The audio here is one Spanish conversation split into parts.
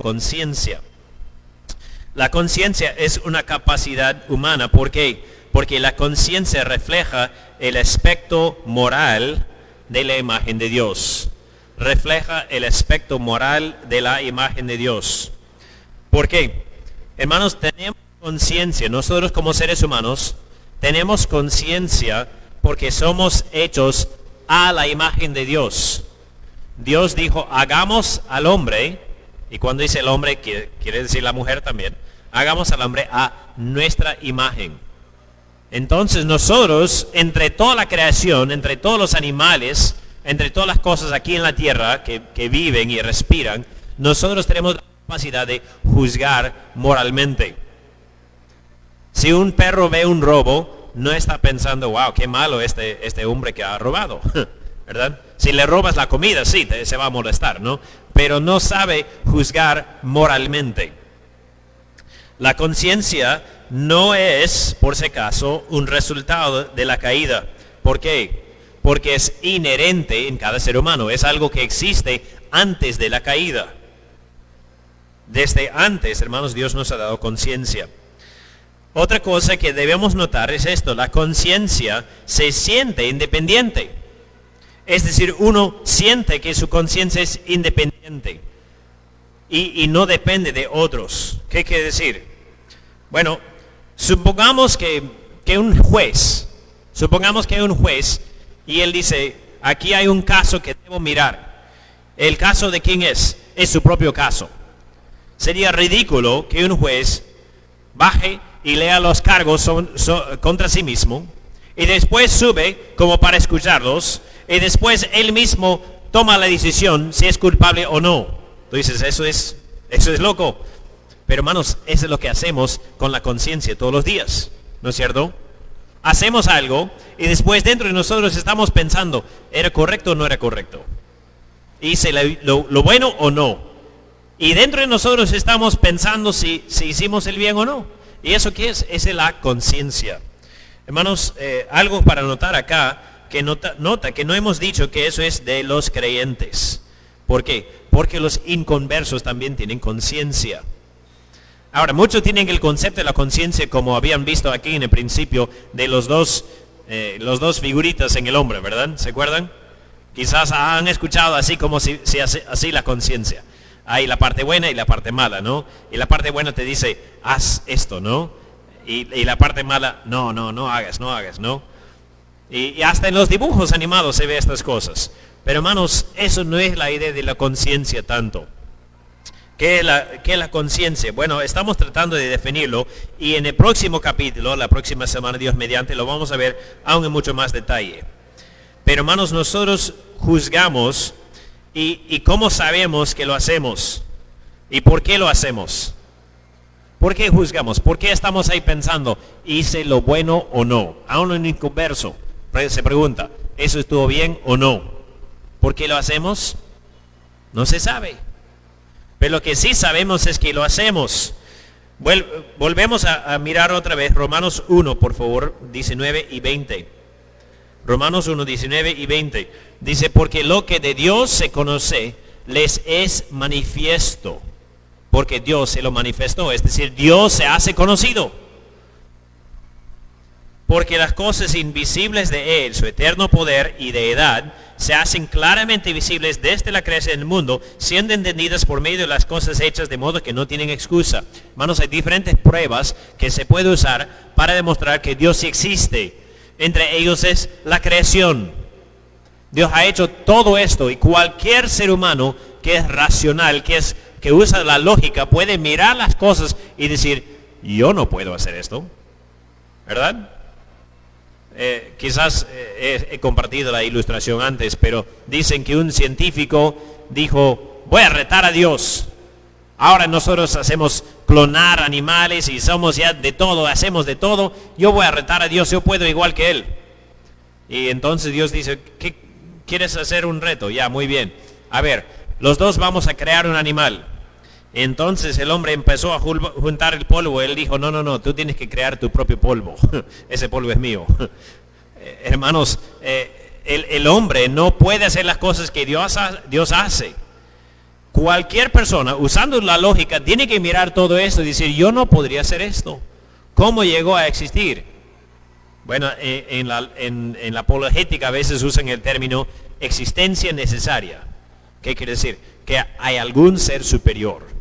conciencia. La conciencia es una capacidad humana. ¿Por qué? Porque la conciencia refleja el aspecto moral de la imagen de Dios. Refleja el aspecto moral de la imagen de Dios. ¿Por qué? Hermanos, tenemos conciencia. Nosotros como seres humanos tenemos conciencia porque somos hechos a la imagen de Dios. Dios dijo, hagamos al hombre, y cuando dice el hombre, quiere decir la mujer también, hagamos al hombre a nuestra imagen. Entonces nosotros, entre toda la creación, entre todos los animales, entre todas las cosas aquí en la tierra que, que viven y respiran, nosotros tenemos la capacidad de juzgar moralmente. Si un perro ve un robo, no está pensando, wow, qué malo este, este hombre que ha robado. ¿verdad? Si le robas la comida, sí, se va a molestar, ¿no? Pero no sabe juzgar moralmente. La conciencia no es, por si acaso, un resultado de la caída. ¿Por qué? Porque es inherente en cada ser humano. Es algo que existe antes de la caída. Desde antes, hermanos, Dios nos ha dado conciencia. Otra cosa que debemos notar es esto. La conciencia se siente independiente. Es decir, uno siente que su conciencia es independiente y, no depende de otros. ¿Qué quiere decir? Bueno, supongamos que, que un juez, supongamos que un juez y él dice, aquí hay un caso que debo mirar. ¿El caso de quién es? Es su propio caso. Sería ridículo que un juez baje y lea los cargos contra sí mismo y después sube como para escucharlos y después él mismo toma la decisión si es culpable o no. Tú dices, eso es, eso es loco. Pero hermanos, eso es lo que hacemos con la conciencia todos los días, ¿no es cierto? Hacemos algo y después dentro de nosotros estamos pensando, ¿era correcto o no era correcto? ¿Hice lo, bueno o no? Y dentro de nosotros estamos pensando si, si hicimos el bien o no. ¿Y eso qué es? Es la conciencia. Hermanos, eh, algo para notar acá que nota, que no hemos dicho que eso es de los creyentes. ¿Por qué? Porque los inconversos también tienen conciencia. Ahora, muchos tienen el concepto de la conciencia como habían visto aquí en el principio de los dos, eh, los dos figuritas en el hombre, ¿verdad? ¿Se acuerdan? Quizás han escuchado así como si, hace, así la conciencia. Hay la parte buena y la parte mala, ¿no? Y la parte buena te dice, haz esto, ¿no? Y la parte mala, no, no, no hagas, no hagas, ¿no? Y, hasta en los dibujos animados se ve estas cosas. Pero hermanos, eso no es la idea de la conciencia tanto. ¿Qué es la, la conciencia? Bueno, estamos tratando de definirlo y en el próximo capítulo, la próxima semana, Dios mediante, lo vamos a ver aún en mucho más detalle. Pero hermanos, nosotros juzgamos y, y cómo sabemos que lo hacemos y por qué lo hacemos. ¿Por qué juzgamos? ¿Por qué estamos ahí pensando, hice lo bueno o no? Aún en inconverso se pregunta, ¿eso estuvo bien o no? ¿Por qué lo hacemos? No se sabe. Pero lo que sí sabemos es que lo hacemos. volvemos a, mirar otra vez Romanos 1, por favor, 19 y 20. Romanos 1, 19 y 20. Dice, porque lo que de Dios se conoce les es manifiesto. Porque Dios se lo manifestó. Es decir, Dios se hace conocido porque las cosas invisibles de Él, su eterno poder y de edad, se hacen claramente visibles desde la creación del mundo, siendo entendidas por medio de las cosas hechas de modo que no tienen excusa. Hermanos, hay diferentes pruebas que se puede usar para demostrar que Dios sí existe. Entre ellos es la creación. Dios ha hecho todo esto y cualquier ser humano que es racional, que, es, que usa la lógica, puede mirar las cosas y decir, yo no puedo hacer esto. ¿Verdad? Eh, quizás eh, he, compartido la ilustración antes, pero dicen que un científico dijo, voy a retar a Dios. Ahora nosotros hacemos clonar animales y somos ya de todo, hacemos de todo. Yo voy a retar a Dios, yo puedo igual que Él. Y entonces Dios dice, ¿qué quieres hacer un reto? Ya, muy bien. A ver, los dos vamos a crear un animal. Entonces el hombre empezó a juntar el polvo. Él dijo, no, no, no, tú tienes que crear tu propio polvo. Ese polvo es mío. Eh, hermanos, eh, el, hombre no puede hacer las cosas que Dios, Dios hace. Cualquier persona, usando la lógica, tiene que mirar todo esto y decir, yo no podría hacer esto. ¿Cómo llegó a existir? Bueno, eh, en la, en la apologética a veces usan el término existencia necesaria. ¿Qué quiere decir? Que hay algún ser superior.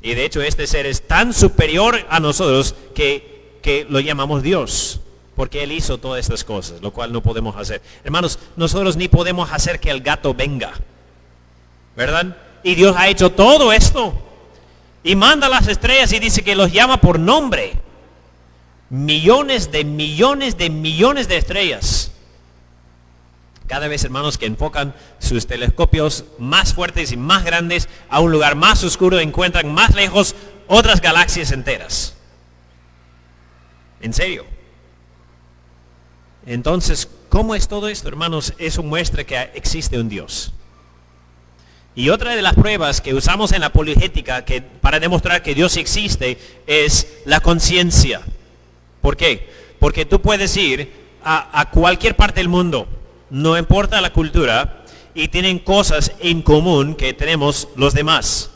Y de hecho este ser es tan superior a nosotros que, que lo llamamos Dios. Porque Él hizo todas estas cosas, lo cual no podemos hacer. Hermanos, nosotros ni podemos hacer que el gato venga. ¿Verdad? Y Dios ha hecho todo esto. Y manda las estrellas y dice que los llama por nombre. Millones de millones de millones de estrellas. Cada vez, hermanos, que enfocan sus telescopios más fuertes y más grandes a un lugar más oscuro, encuentran más lejos otras galaxias enteras. En serio. Entonces, ¿cómo es todo esto, hermanos? Eso muestra que existe un Dios. Y otra de las pruebas que usamos en la apologética que, para demostrar que Dios existe es la conciencia. ¿Por qué? Porque tú puedes ir a, a cualquier parte del mundo, no importa la cultura, y tienen cosas en común que tenemos los demás.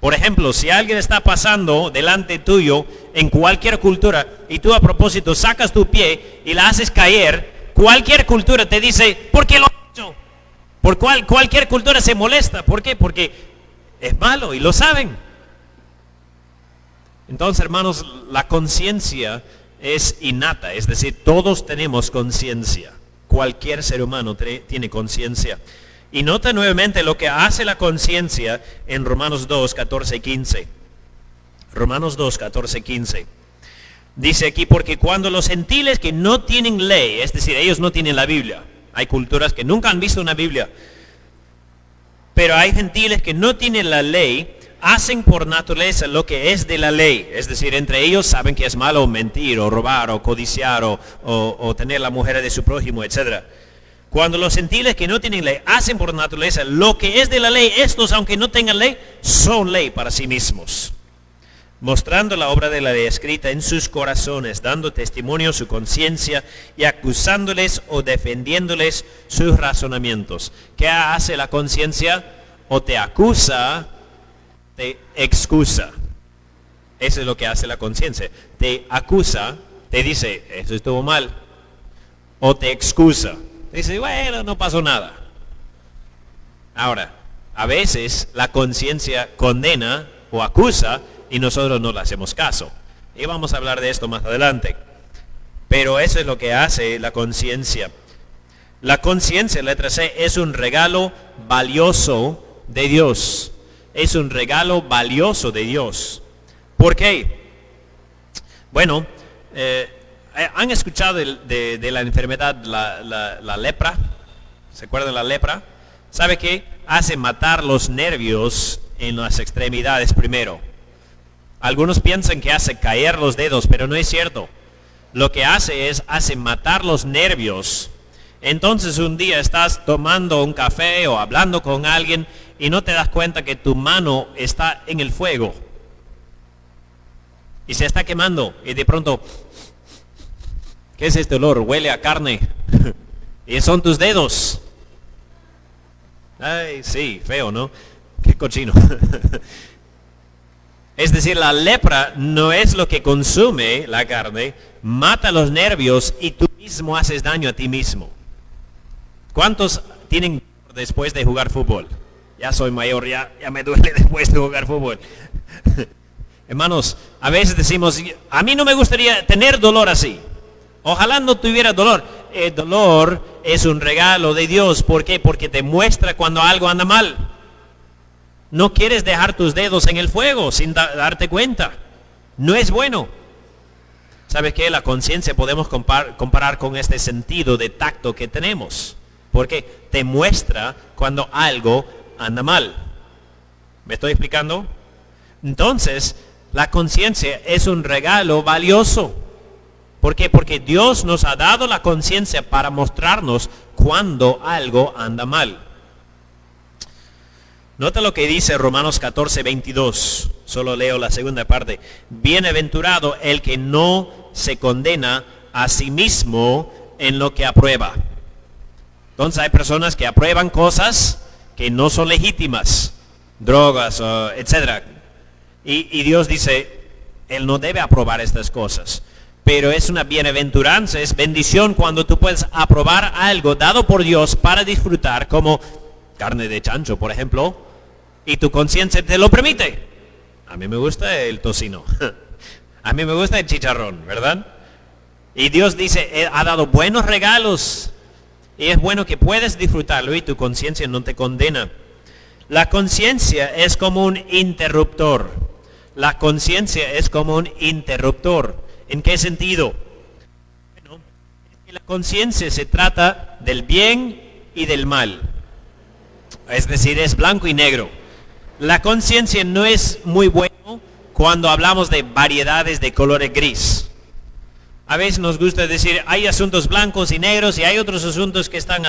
Por ejemplo, si alguien está pasando delante tuyo en cualquier cultura y tú a propósito sacas tu pie y la haces caer, cualquier cultura te dice, ¿por qué lo has hecho? Por cual, cualquier cultura se molesta. ¿Por qué? Porque es malo y lo saben. Entonces, hermanos, la conciencia es innata, es decir, todos tenemos conciencia. Cualquier ser humano tiene conciencia. Y nota nuevamente lo que hace la conciencia en Romanos 2, 14 y 15. Romanos 2, 14 y 15. Dice aquí, porque cuando los gentiles que no tienen ley, es decir, ellos no tienen la Biblia, hay culturas que nunca han visto una Biblia, pero hay gentiles que no tienen la ley, hacen por naturaleza lo que es de la ley. Es decir, entre ellos saben que es malo mentir o robar o codiciar o, tener la mujer de su prójimo, etc. Cuando los gentiles que no tienen ley hacen por naturaleza lo que es de la ley, estos, aunque no tengan ley, son ley para sí mismos. Mostrando la obra de la ley escrita en sus corazones, dando testimonio su conciencia y acusándoles o defendiéndoles sus razonamientos. ¿Qué hace la conciencia? O te acusa te excusa. Eso es lo que hace la conciencia. Te acusa, te dice, eso estuvo mal. O te excusa. Dice, bueno, no pasó nada. Ahora, a veces la conciencia condena o acusa y nosotros no le hacemos caso. Y vamos a hablar de esto más adelante. Pero eso es lo que hace la conciencia. La conciencia, letra C, es un regalo valioso de Dios es un regalo valioso de Dios. ¿Por qué? Bueno, eh, ¿han escuchado de, la enfermedad, la, lepra? ¿Se acuerdan de la lepra? ¿Sabe qué? Hace matar los nervios en las extremidades primero. Algunos piensan que hace caer los dedos, pero no es cierto. Lo que hace es, hace matar los nervios. Entonces un día estás tomando un café o hablando con alguien y no te das cuenta que tu mano está en el fuego y se está quemando y de pronto, ¿qué es este olor? Huele a carne y son tus dedos. Ay, sí, feo, ¿no? Qué cochino. Es decir, la lepra no es lo que consume la carne, mata los nervios y tú mismo haces daño a ti mismo. ¿Cuántos tienen después de jugar fútbol? Ya soy mayor, ya, ya me duele después de jugar fútbol. Hermanos, a veces decimos, a mí no me gustaría tener dolor así. Ojalá no tuviera dolor. El dolor es un regalo de Dios. ¿Por qué? Porque te muestra cuando algo anda mal. No quieres dejar tus dedos en el fuego sin darte cuenta. No es bueno. ¿Sabes qué? La conciencia podemos comparar con este sentido de tacto que tenemos. Porque te muestra cuando algo anda mal. ¿Me estoy explicando? Entonces, la conciencia es un regalo valioso. ¿Por qué? Porque Dios nos ha dado la conciencia para mostrarnos cuando algo anda mal. Nota lo que dice Romanos 14, 22. Solo leo la segunda parte. Bienaventurado el que no se condena a sí mismo en lo que aprueba. Entonces hay personas que aprueban cosas que no son legítimas, drogas, etc. Y, Dios dice, Él no debe aprobar estas cosas. Pero es una bienaventuranza, es bendición cuando tú puedes aprobar algo dado por Dios para disfrutar, como carne de chancho, por ejemplo, y tu conciencia te lo permite. A mí me gusta el tocino. A mí me gusta el chicharrón, ¿verdad? Y Dios dice, ha dado buenos regalos. Y es bueno que puedes disfrutarlo y tu conciencia no te condena. La conciencia es como un interruptor. La conciencia es como un interruptor. ¿En qué sentido? Bueno, la conciencia se trata del bien y del mal. Es decir, es blanco y negro. La conciencia no es muy bueno cuando hablamos de variedades de colores gris. A veces nos gusta decir, hay asuntos blancos y negros y hay otros asuntos que están...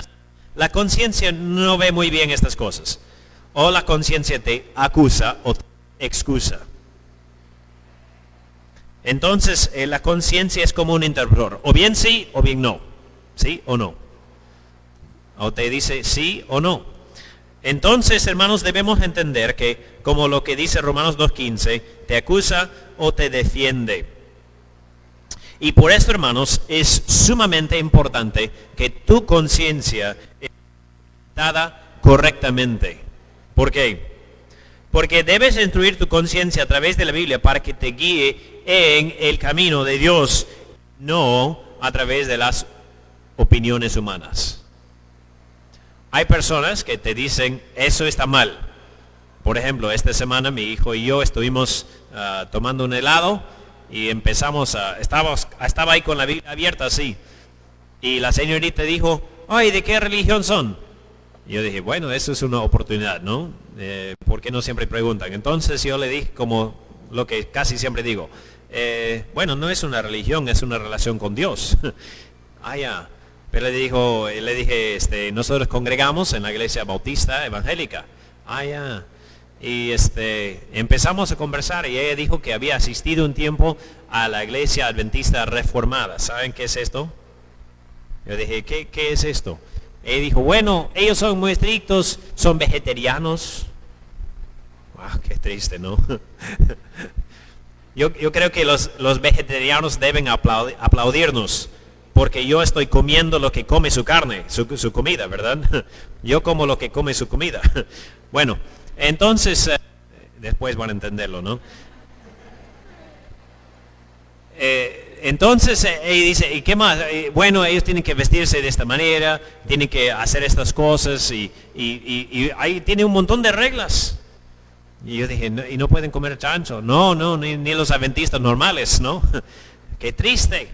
La conciencia no ve muy bien estas cosas. O la conciencia te acusa o te excusa. Entonces, eh, la conciencia es como un interruptor. O bien sí o bien no. ¿Sí o no? O te dice sí o no. Entonces, hermanos, debemos entender que, como lo que dice Romanos 2.15, te acusa o te defiende. Y por esto, hermanos, es sumamente importante que tu conciencia esté dada correctamente. ¿Por qué? Porque debes instruir tu conciencia a través de la Biblia para que te guíe en el camino de Dios, no a través de las opiniones humanas. Hay personas que te dicen, eso está mal. Por ejemplo, esta semana mi hijo y yo estuvimos ah, tomando un helado y empezamos a, estábamos, estaba ahí con la Biblia abierta así. Y la señorita dijo, ay, ¿de qué religión son? Yo dije, bueno, eso es una oportunidad, ¿no? Eh, ¿Por qué no siempre preguntan? Entonces yo le dije como lo que casi siempre digo, eh, bueno, no es una religión, es una relación con Dios. ah, ya. Pero le dijo, le dije, este, nosotros congregamos en la iglesia bautista evangélica. Ah, ya. Y este, empezamos a conversar y ella dijo que había asistido un tiempo a la iglesia adventista reformada. ¿Saben qué es esto? Yo dije, ¿qué, qué es esto? Ella dijo, bueno, ellos son muy estrictos, son vegetarianos. Wow, qué triste, ¿no? yo, yo, creo que los, los vegetarianos deben aplaudirnos porque yo estoy comiendo lo que come su carne, su, comida, ¿verdad? Yo como lo que come su comida. Bueno, entonces, eh, después van a entenderlo, ¿no? Eh, entonces, eh, ella dice, ¿y qué más? bueno, ellos tienen que vestirse de esta manera, tienen que hacer estas cosas y, ahí tiene un montón de reglas. Y yo dije, ¿y no pueden comer chancho? No, no, ni, ni los adventistas normales, ¿no? Qué triste.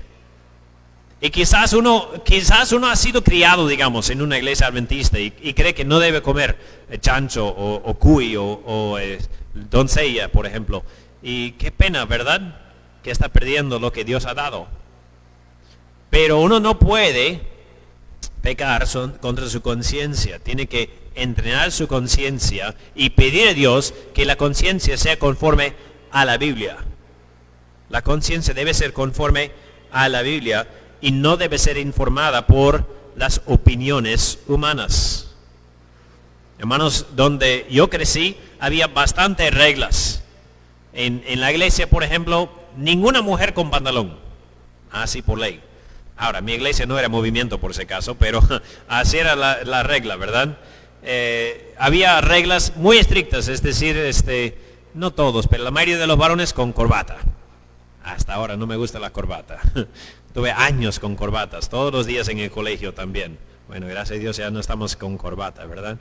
Y quizás uno, quizás uno ha sido criado, digamos, en una iglesia adventista y, cree que no debe comer eh, chancho o, cuy o, eh, doncella, por ejemplo. Y qué pena, ¿verdad? Que está perdiendo lo que Dios ha dado. Pero uno no puede pecar contra su conciencia. Tiene que entrenar su conciencia y pedir a Dios que la conciencia sea conforme a la Biblia. La conciencia debe ser conforme a la Biblia y no debe ser informada por las opiniones humanas. Hermanos, donde yo crecí había bastantes reglas. En, la iglesia, por ejemplo, ninguna mujer con pantalón. Así por ley. Ahora, mi iglesia no era movimiento por ese caso, pero así era la, regla, ¿verdad? Eh, había reglas muy estrictas, es decir, este, no todos, pero la mayoría de los varones con corbata. Hasta ahora no me gusta la corbata. Tuve años con corbatas, todos los días en el colegio también. Bueno, gracias a Dios ya no estamos con corbata, ¿verdad?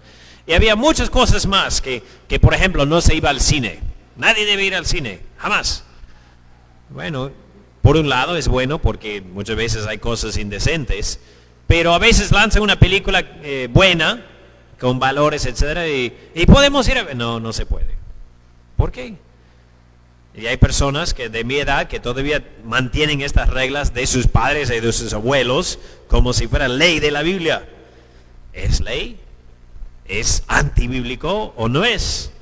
Y había muchas cosas más que, que, por ejemplo, no se iba al cine. Nadie debe ir al cine, jamás. Bueno, por un lado es bueno porque muchas veces hay cosas indecentes, pero a veces lanzan una película eh, buena, con valores, etcétera, y, podemos ir a... No, no se puede. ¿Por qué? Y hay personas que de mi edad que todavía mantienen estas reglas de sus padres y de sus abuelos como si fuera ley de la Biblia. ¿Es ley? ¿Es antibíblico o no es?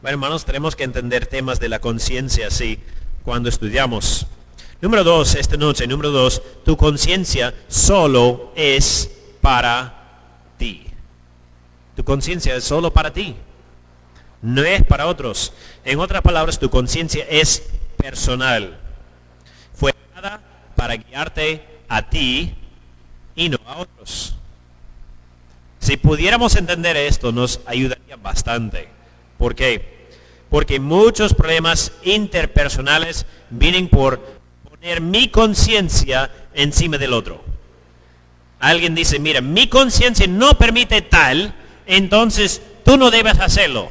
Bueno, hermanos, tenemos que entender temas de la conciencia así cuando estudiamos. Número dos, esta noche, número dos, tu conciencia solo es para ti. Tu conciencia es solo para ti. No es para otros. En otras palabras, tu conciencia es personal. Fue dada para guiarte a ti y no a otros. Si pudiéramos entender esto, nos ayudaría bastante. ¿Por qué? Porque muchos problemas interpersonales vienen por poner mi conciencia encima del otro. Alguien dice, mira, mi conciencia no permite tal, entonces tú no debes hacerlo.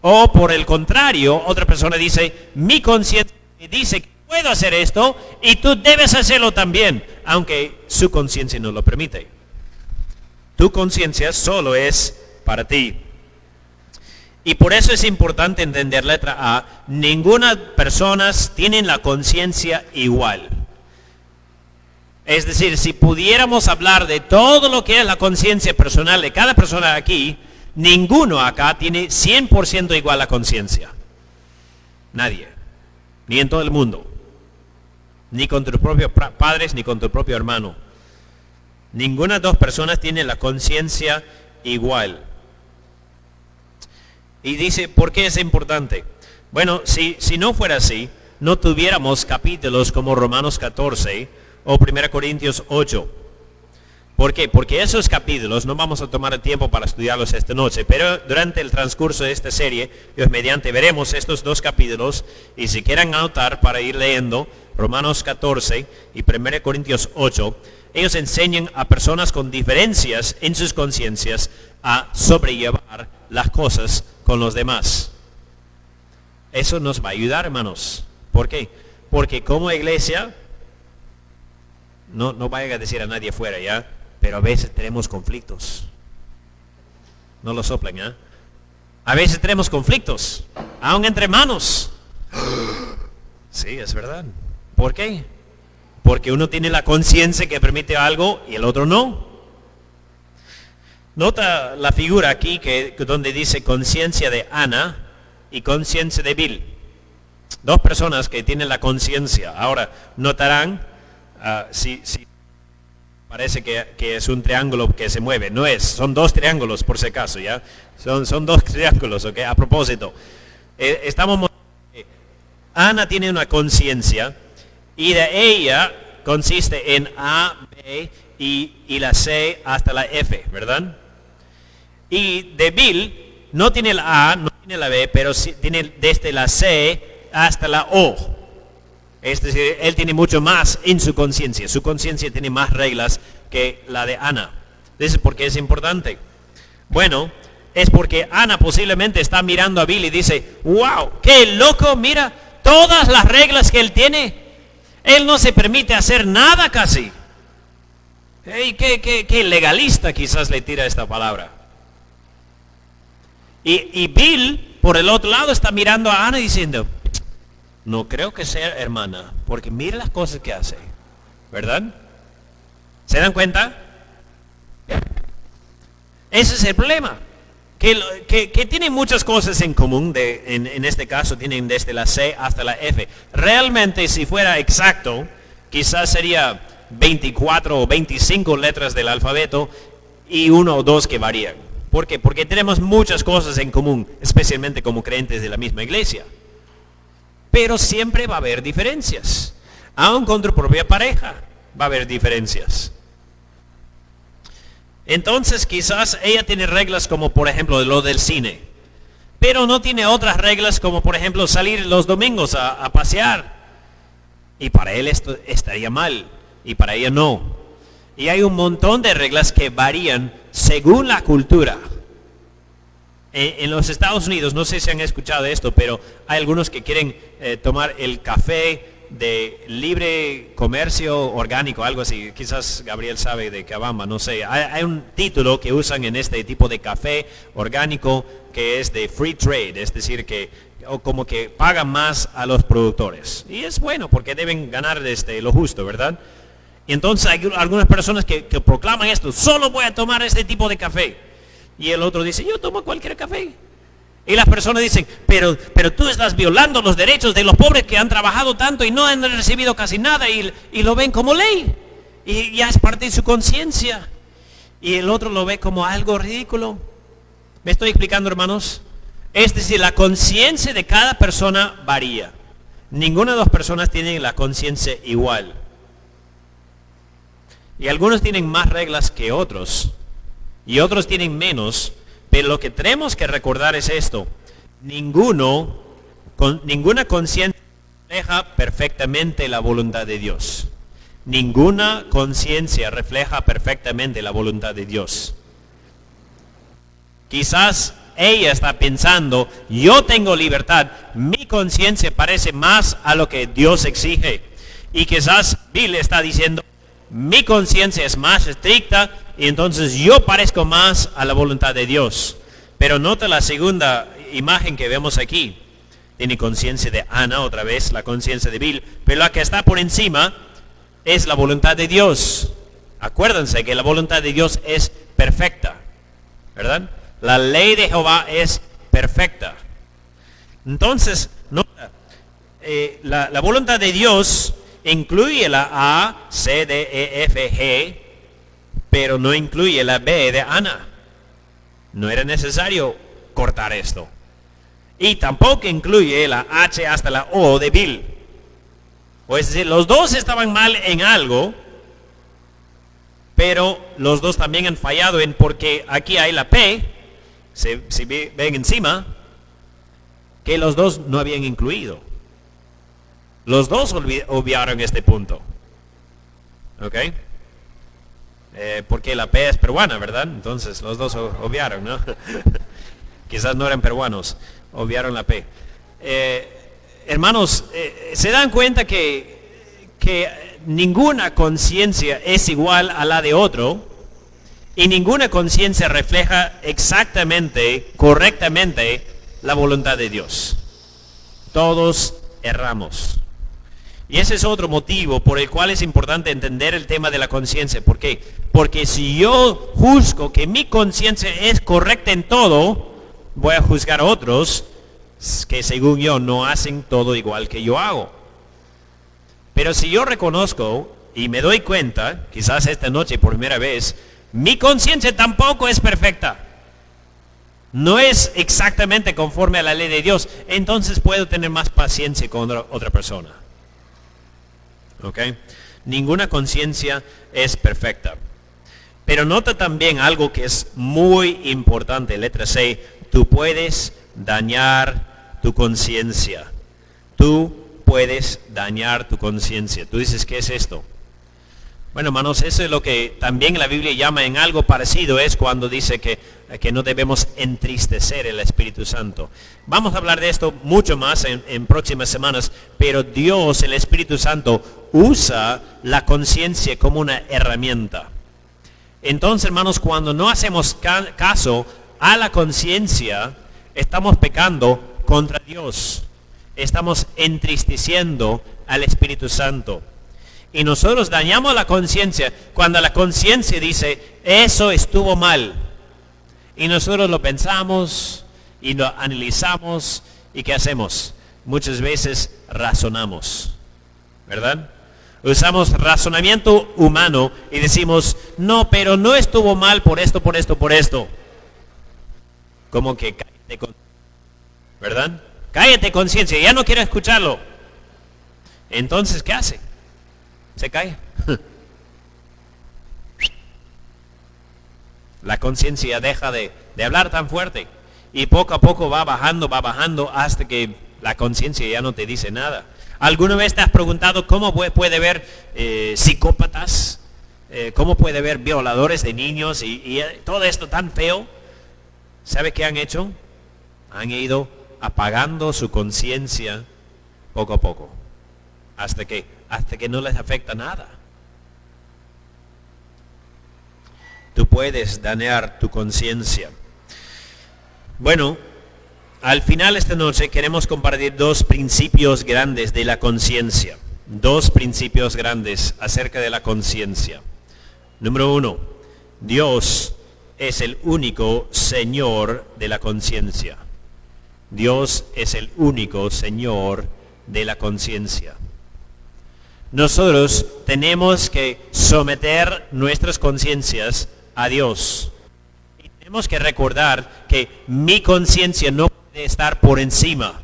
O por el contrario, otra persona dice, mi conciencia dice que puedo hacer esto y tú debes hacerlo también, aunque su conciencia no lo permite. Tu conciencia solo es para ti. Y por eso es importante entender letra A, ninguna persona tiene la conciencia igual. Es decir, si pudiéramos hablar de todo lo que es la conciencia personal de cada persona aquí, ninguno acá tiene 100% igual la conciencia. Nadie. Ni en todo el mundo. Ni con tus propios padres, ni con tu propio hermano. Ninguna dos personas tiene la conciencia igual. Y dice, ¿por qué es importante? Bueno, si, si no fuera así, no tuviéramos capítulos como Romanos 14, o 1 Corintios 8. ¿Por qué? Porque esos capítulos no vamos a tomar el tiempo para estudiarlos esta noche, pero durante el transcurso de esta serie, Dios mediante, veremos estos dos capítulos y si quieren anotar para ir leyendo Romanos 14 y 1 Corintios 8, ellos enseñan a personas con diferencias en sus conciencias a sobrellevar las cosas con los demás. Eso nos va a ayudar, hermanos. ¿Por qué? Porque como iglesia no, no vaya a decir a nadie fuera, ¿ya? Pero a veces tenemos conflictos. No lo soplen, ¿ya? A veces tenemos conflictos, aún entre hermanos. Sí, es verdad. ¿Por qué? Porque uno tiene la conciencia que permite algo y el otro no. Nota la figura aquí que, donde dice conciencia de Ana y conciencia de Bill. Dos personas que tienen la conciencia. Ahora, notarán Ah, si, parece que, es un triángulo que se mueve. No es, son dos triángulos por si acaso, ¿ya? Son, son dos triángulos, ¿ok? A propósito, eh, estamos... Ana tiene una conciencia y de ella consiste en A, B y, y, la C hasta la F, ¿verdad? Y de Bill no tiene la A, no tiene la B, pero tiene desde la C hasta la O. Es decir, él tiene mucho más en su conciencia. Su conciencia tiene más reglas que la de Ana. ¿Es por qué es importante? Bueno, es porque Ana posiblemente está mirando a Bill y dice, wow, qué loco, mira todas las reglas que él tiene. Él no se permite hacer nada casi. Hey, qué, qué, legalista quizás le tira esta palabra. Y, y Bill, por el otro lado, está mirando a Ana diciendo, no creo que sea hermana, porque mire las cosas que hace, ¿verdad? ¿Se dan cuenta? Ese es el problema. Que, que, tienen muchas cosas en común, en, en, este caso tienen desde la C hasta la F. Realmente si fuera exacto, quizás sería 24 o 25 letras del alfabeto y uno o dos que varían. ¿Por qué? Porque tenemos muchas cosas en común, especialmente como creyentes de la misma iglesia. Pero siempre va a haber diferencias. Aún con tu propia pareja va a haber diferencias. Entonces quizás ella tiene reglas como por ejemplo lo del cine. Pero no tiene otras reglas como por ejemplo salir los domingos a, pasear. Y para él esto estaría mal. Y para ella no. Y hay un montón de reglas que varían según la cultura. En, los Estados Unidos, no sé si han escuchado esto, pero hay algunos que quieren eh, tomar el café de libre comercio orgánico, algo así. Quizás Gabriel sabe de Cabamba, no sé. Hay, un título que usan en este tipo de café orgánico que es de free trade, es decir, que o como que pagan más a los productores. Y es bueno porque deben ganar este, lo justo, ¿verdad? Y entonces hay algunas personas que proclaman esto, solo voy a tomar este tipo de café. Y el otro dice, yo tomo cualquier café. Y las personas dicen, pero, pero tú estás violando los derechos de los pobres que han trabajado tanto y no han recibido casi nada y, lo ven como ley. Y ya es parte de su conciencia. y el otro lo ve como algo ridículo. ¿Me estoy explicando, hermanos? Es decir, la conciencia de cada persona varía. Ninguna de las personas tiene la conciencia igual. Y algunos tienen más reglas que otros. Y otros tienen menos. Pero lo que tenemos que recordar es esto. Ninguno, con, ninguna conciencia refleja perfectamente la voluntad de Dios. Ninguna conciencia refleja perfectamente la voluntad de Dios. Quizás ella está pensando, yo tengo libertad, mi conciencia parece más a lo que Dios exige. Y quizás Bill está diciendo, mi conciencia es más estricta y entonces yo parezco más a la voluntad de Dios. Pero nota la segunda imagen que vemos aquí. Tiene conciencia de Ana, otra vez la conciencia de Bill, pero la que está por encima es la voluntad de Dios. Acuérdense que la voluntad de Dios es perfecta, ¿verdad? La ley de Jehová es perfecta. Entonces, eh, la, la, voluntad de Dios incluye la A, C, D, E, F, G, pero no incluye la B de Ana. No era necesario cortar esto. Y tampoco incluye la H hasta la O de Bill. O es decir, los dos estaban mal en algo, pero los dos también han fallado en porque aquí hay la P, se, ven encima, que los dos no habían incluido. Los dos obviaron este punto. ¿Ok? Eh, porque la P es peruana, ¿verdad? Entonces los dos obviaron, ¿no? Quizás no eran peruanos, obviaron la P. Eh, hermanos, eh, se dan cuenta que, que ninguna conciencia es igual a la de otro y ninguna conciencia refleja exactamente, correctamente, la voluntad de Dios. Todos erramos. Y ese es otro motivo por el cual es importante entender el tema de la conciencia. ¿Por qué? Porque si yo juzgo que mi conciencia es correcta en todo, voy a juzgar a otros que según yo no hacen todo igual que yo hago. Pero si yo reconozco y me doy cuenta, quizás esta noche por primera vez, mi conciencia tampoco es perfecta. No es exactamente conforme a la ley de Dios. Entonces puedo tener más paciencia con otra persona. ¿Ok? Ninguna conciencia es perfecta. Pero nota también algo que es muy importante, letra C, tú puedes dañar tu conciencia. Tú puedes dañar tu conciencia. Tú dices, ¿qué es esto? Bueno, hermanos, eso es lo que también la Biblia llama en algo parecido, es cuando dice que, que no debemos entristecer el Espíritu Santo. Vamos a hablar de esto mucho más en, en próximas semanas, pero Dios, el Espíritu Santo, usa la conciencia como una herramienta. Entonces, hermanos, cuando no hacemos caso a la conciencia, estamos pecando contra Dios. Estamos entristeciendo al Espíritu Santo. Y nosotros dañamos la conciencia cuando la conciencia dice, eso estuvo mal. Y nosotros lo pensamos y lo analizamos y ¿qué hacemos? Muchas veces razonamos. ¿Verdad? Usamos razonamiento humano y decimos, no, pero no estuvo mal por esto, por esto, por esto. Como que ¿verdad? Cállate conciencia, ya no quiero escucharlo. Entonces, ¿qué hace? Se cae. La conciencia deja de, de, hablar tan fuerte y poco a poco va bajando, va bajando hasta que la conciencia ya no te dice nada. ¿Alguna vez te has preguntado cómo puede ver eh, psicópatas? Eh, ¿Cómo puede ver violadores de niños y, y todo esto tan feo? ¿Sabe qué han hecho? Han ido apagando su conciencia poco a poco, hasta que, hasta que no les afecta nada. Tú puedes dañar tu conciencia. Bueno, al final esta noche queremos compartir dos principios grandes de la conciencia. Dos principios grandes acerca de la conciencia. Número uno, Dios es el único Señor de la conciencia. Dios es el único Señor de la conciencia. Nosotros tenemos que someter nuestras conciencias a Dios. Y tenemos que recordar que mi conciencia no estar por encima.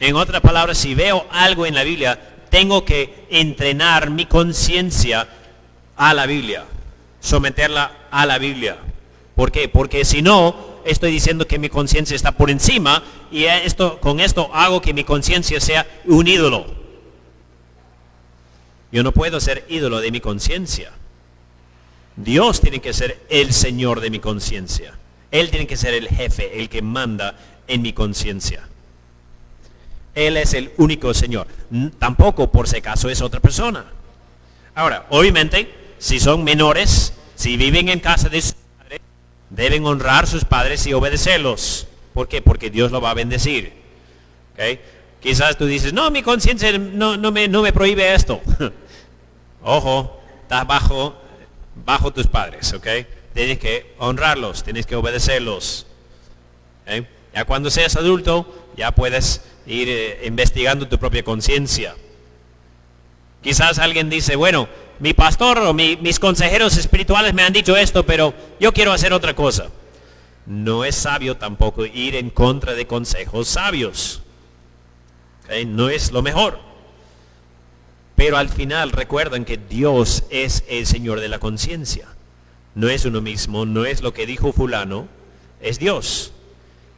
En otras palabras, si veo algo en la Biblia, tengo que entrenar mi conciencia a la Biblia, someterla a la Biblia. ¿Por qué? Porque si no, estoy diciendo que mi conciencia está por encima y esto, con esto hago que mi conciencia sea un ídolo. Yo no puedo ser ídolo de mi conciencia. Dios tiene que ser el Señor de mi conciencia. Él tiene que ser el jefe, el que manda en mi conciencia. Él es el único Señor. Tampoco por si acaso es otra persona. Ahora, obviamente, si son menores, si viven en casa de sus padres, deben honrar a sus padres y obedecerlos. ¿Por qué? Porque Dios lo va a bendecir. Quizás tú dices, no, mi conciencia no, no, me, no me prohíbe esto. Ojo, estás bajo, bajo tus padres, ¿ok? Tienes que honrarlos, tienes que obedecerlos. Ya cuando seas adulto, ya puedes ir eh, investigando tu propia conciencia. Quizás alguien dice, bueno, mi pastor o mis consejeros espirituales me han dicho esto, pero yo quiero hacer otra cosa. No es sabio tampoco ir en contra de consejos sabios. No es lo mejor. Pero al final recuerden que Dios es el Señor de la conciencia. No es uno mismo, no es lo que dijo fulano, es Dios.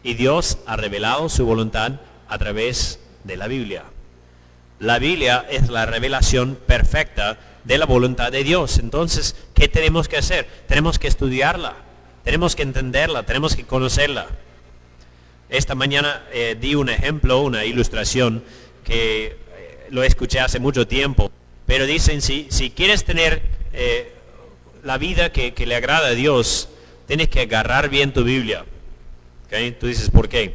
Y Dios ha revelado su voluntad a través de la Biblia. La Biblia es la revelación perfecta de la voluntad de Dios. Entonces, ¿qué tenemos que hacer? Tenemos que estudiarla, tenemos que entenderla, tenemos que conocerla. Esta mañana eh, di un ejemplo, una ilustración que eh, lo escuché hace mucho tiempo, pero dicen, si, si quieres tener eh, la vida que, le agrada a Dios, tienes que agarrar bien tu Biblia. Tú dices, ¿por qué?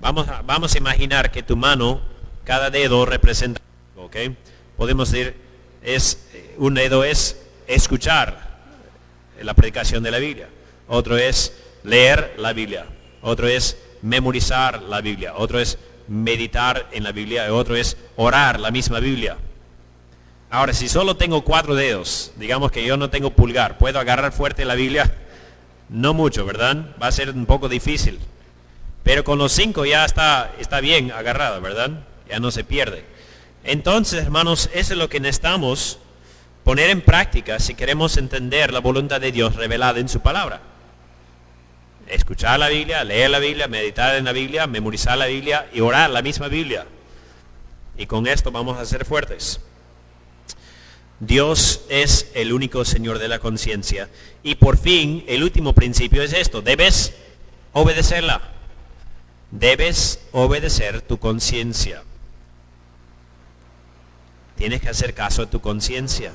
Vamos a, vamos a imaginar que tu mano, cada dedo representa ¿ok? Podemos decir, es, un dedo es escuchar la predicación de la Biblia. Otro es leer la Biblia. Otro es memorizar la Biblia. Otro es meditar en la Biblia. Otro es orar la misma Biblia. Ahora, si solo tengo cuatro dedos, digamos que yo no tengo pulgar, ¿puedo agarrar fuerte la Biblia? No mucho, ¿verdad? Va a ser un poco difícil. Pero con los cinco ya está, está bien agarrado, ¿verdad? Ya no se pierde. Entonces, hermanos, eso es lo que necesitamos poner en práctica si queremos entender la voluntad de Dios revelada en su palabra. Escuchar la Biblia, leer la Biblia, meditar en la Biblia, memorizar la Biblia y orar la misma Biblia. Y con esto vamos a ser fuertes. Dios es el único Señor de la conciencia. Y por fin, el último principio es esto. Debes obedecerla. Debes obedecer tu conciencia. Tienes que hacer caso a tu conciencia.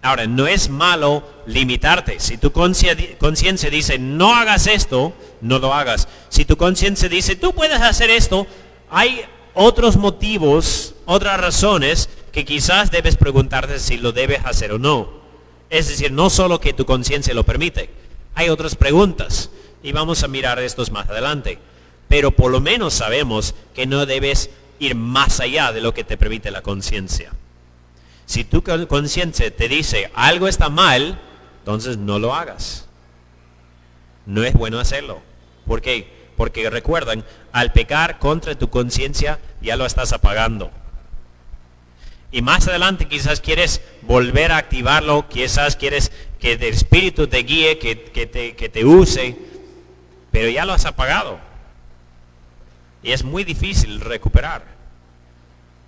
Ahora, no es malo limitarte. Si tu conciencia dice, no hagas esto, no lo hagas. Si tu conciencia dice, tú puedes hacer esto, hay otros motivos, otras razones que quizás debes preguntarte si lo debes hacer o no. Es decir, no solo que tu conciencia lo permite, hay otras preguntas y vamos a mirar estos más adelante. Pero por lo menos sabemos que no debes ir más allá de lo que te permite la conciencia. Si tu conciencia te dice algo está mal, entonces no lo hagas. No es bueno hacerlo. ¿Por qué? Porque recuerdan, al pecar contra tu conciencia ya lo estás apagando. Y más adelante quizás quieres volver a activarlo, quizás quieres que el Espíritu te guíe, que, te, que te use, pero ya lo has apagado. Y es muy difícil recuperar.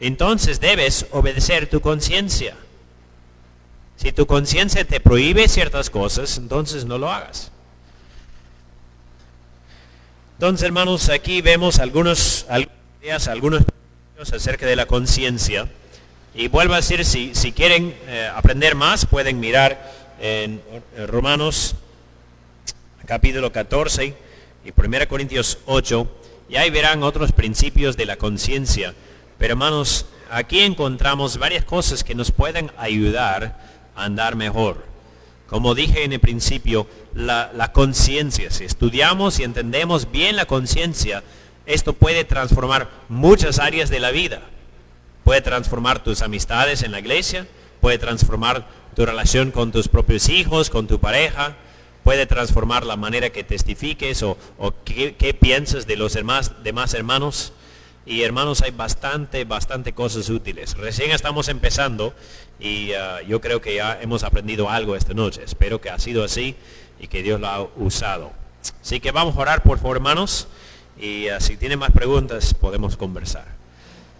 Entonces debes obedecer tu conciencia. Si tu conciencia te prohíbe ciertas cosas, entonces no lo hagas. Entonces, hermanos, aquí vemos algunos, ideas, algunos acerca de la conciencia. Y vuelvo a decir, si, si quieren eh, aprender más, pueden mirar en Romanos capítulo 14 y 1 Corintios 8, y ahí verán otros principios de la conciencia. Pero hermanos, aquí encontramos varias cosas que nos pueden ayudar a andar mejor. Como dije en el principio, la, la conciencia, si estudiamos y entendemos bien la conciencia, esto puede transformar muchas áreas de la vida. Puede transformar tus amistades en la iglesia, puede transformar tu relación con tus propios hijos, con tu pareja, puede transformar la manera que testifiques o, qué, piensas de los demás, hermanos. Y hermanos, hay bastante, bastante cosas útiles. Recién estamos empezando y ah, yo creo que ya hemos aprendido algo esta noche. Espero que ha sido así y que Dios lo ha usado. Así que vamos a orar por favor, hermanos. Y ah, si tienen más preguntas, podemos conversar.